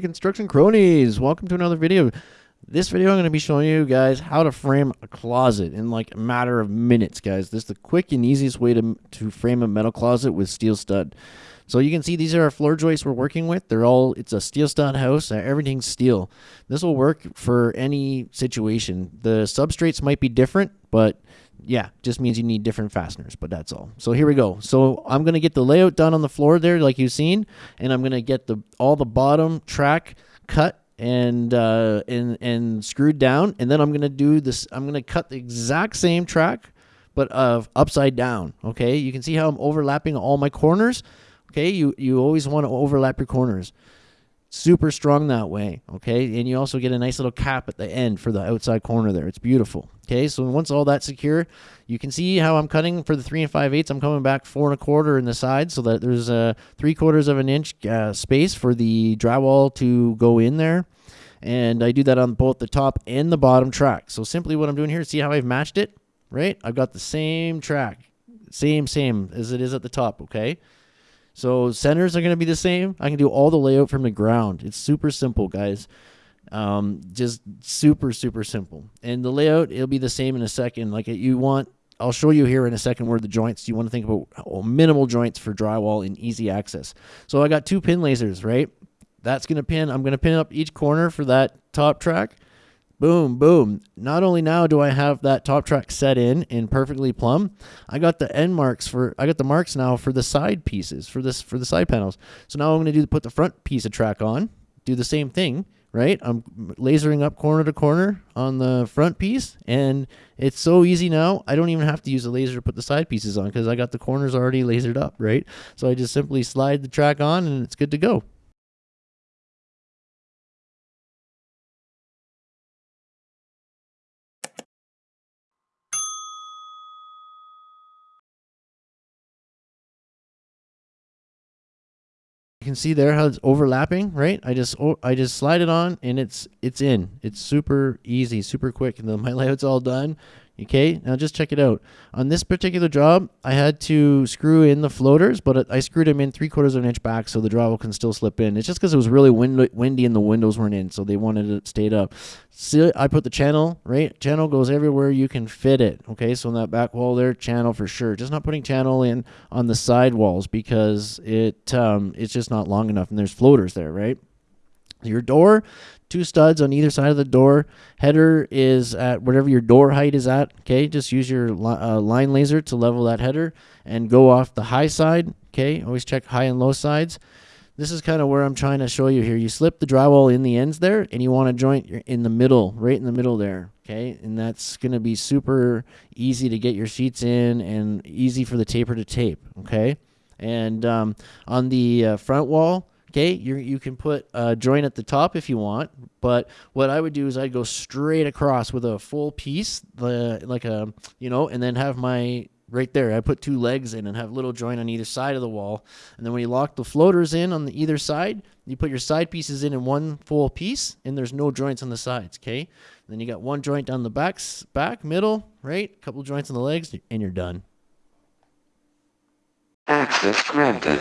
Construction cronies, welcome to another video. This video I'm going to be showing you guys how to frame a closet in like a matter of minutes, guys. This is the quick and easiest way to, to frame a metal closet with steel stud. So you can see these are our floor joists we're working with. They're all, it's a steel stud house. Uh, everything's steel. This will work for any situation. The substrates might be different, but yeah, just means you need different fasteners, but that's all. So here we go. So I'm going to get the layout done on the floor there like you've seen, and I'm going to get the all the bottom track cut and uh, and and screwed down, and then I'm going to do this. I'm going to cut the exact same track, but uh, upside down. Okay, you can see how I'm overlapping all my corners. Okay, you you always want to overlap your corners super strong that way okay? And you also get a nice little cap at the end for the outside corner there. It's beautiful okay? So once all that's secure you can see how i'm cutting for the three and five eighths. I'm coming back four and a quarter in the side so that there's a three quarters of an inch uh, space for the drywall to go in there. And i do that on both the top and the bottom track. So simply what i'm doing here see how i've matched it? Right? I've got the same track same same as it is at the top okay so centers are going to be the same. I can do all the layout from the ground. It's super simple, guys. Um, just super, super simple. And the layout, it'll be the same in a second. Like you want, I'll show you here in a second where the joints, you want to think about oh, minimal joints for drywall and easy access. So I got two pin lasers, right? That's going to pin, I'm going to pin up each corner for that top track boom, boom. Not only now do I have that top track set in in perfectly plumb, I got the end marks for I got the marks now for the side pieces for this for the side panels. So now I'm going to do put the front piece of track on, do the same thing, right? I'm lasering up corner to corner on the front piece and it's so easy now. I don't even have to use a laser to put the side pieces on because I got the corners already lasered up, right? So I just simply slide the track on and it's good to go. Can see there how it's overlapping, right? I just I just slide it on and it's it's in. It's super easy, super quick, and then my layout's all done. Okay, now just check it out. On this particular job, I had to screw in the floaters, but I screwed them in three quarters of an inch back so the drywall can still slip in. It's just because it was really wind windy and the windows weren't in, so they wanted it stayed up. See, I put the channel, right? Channel goes everywhere you can fit it. Okay, so in that back wall there, channel for sure. Just not putting channel in on the side walls because it um, it's just not long enough, and there's floaters there, right? Your door, two studs on either side of the door. Header is at whatever your door height is at. Okay, just use your uh, line laser to level that header and go off the high side. Okay, always check high and low sides. This is kind of where I'm trying to show you here. You slip the drywall in the ends there, and you want to joint in the middle, right in the middle there. Okay, and that's going to be super easy to get your sheets in and easy for the taper to tape. Okay, and um, on the uh, front wall, Okay, you you can put a joint at the top if you want, but what I would do is I'd go straight across with a full piece, the like a you know, and then have my right there. I put two legs in and have little joint on either side of the wall, and then when you lock the floaters in on the either side, you put your side pieces in in one full piece, and there's no joints on the sides. Okay, and then you got one joint down the back, back, middle, right, a couple joints on the legs, and you're done. Access granted.